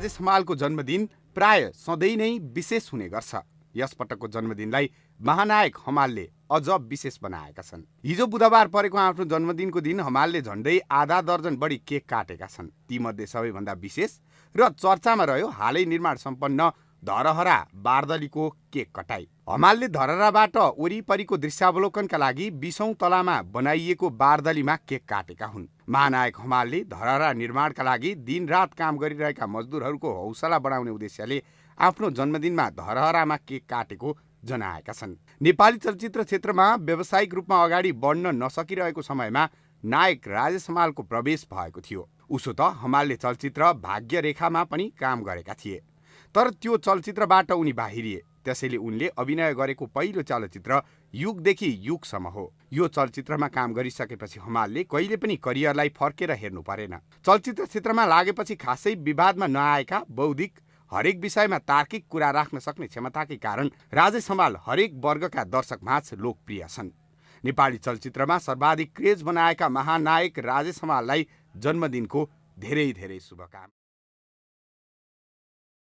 राजेश हमालको जन्मदिन प्राय सधैँ नै विशेष हुने गर्छ। यस पटकको जन्मदिनलाई महानायक हमालले अझ विशेष बनाएका छन्। हिजो बुधबार परेको आफ्नो जन्मदिनको दिन हमालले झन्डै आधा दर्जन बढी केक काटेका छन्। तीमध्ये सबैभन्दा विशेष र चर्चामा रह्यो हालै निर्माण सम्पन्न धरहरा बारदलीको केक कटाई। हमालले धरहराबाट वरिपरिको दृश्यावलोकनका लागि बिसौँ तलामा बनाइएको बारदलीमा केक काटेका हुन्। महानायक हमालले धरहरा निर्माणका लागि दिनरात काम गरिरहेका मजदुरहरूको हौसला बढाउने उद्देश्यले आफ्नो जन्मदिनमा धरहरामा केक काटेको जनाएका छन्। नेपाली चलचित्र क्षेत्रमा व्यावसायिक रूपमा अगाडि बढ्न नसकिरहेको समयमा नायक राजेश हमालको प्रवेश भएको थियो। उसो त हमालले चलचित्र भाग्य रेखामा पनि काम गरेका थिए। तर त्यो चलचित्रबाट उनी बाहिरिए। त्यसैले उनले अभिनय गरेको पहिलो चलचित्र युगदेखि युगसम्म हो। यो चलचित्रमा काम गरिसकेपछि हमालले कहिले पनि करियरलाई फर्केर हेर्नु परेन। चलचित्र क्षेत्रमा लागेपछि खासै विवादमा नआएका बौद्धिक हरेक विषयमा तार्किक कुरा राख्न सक्ने क्षमताकै कारण राजेश हमाल हरेक वर्गका दर्शक माझ लोकप्रिय छन्। नेपाली चलचित्रमा सर्वाधिक क्रेज बनाएका महानायक राजेश हमाललाई जन्मदिनको धेरै धेरै शुभकामना।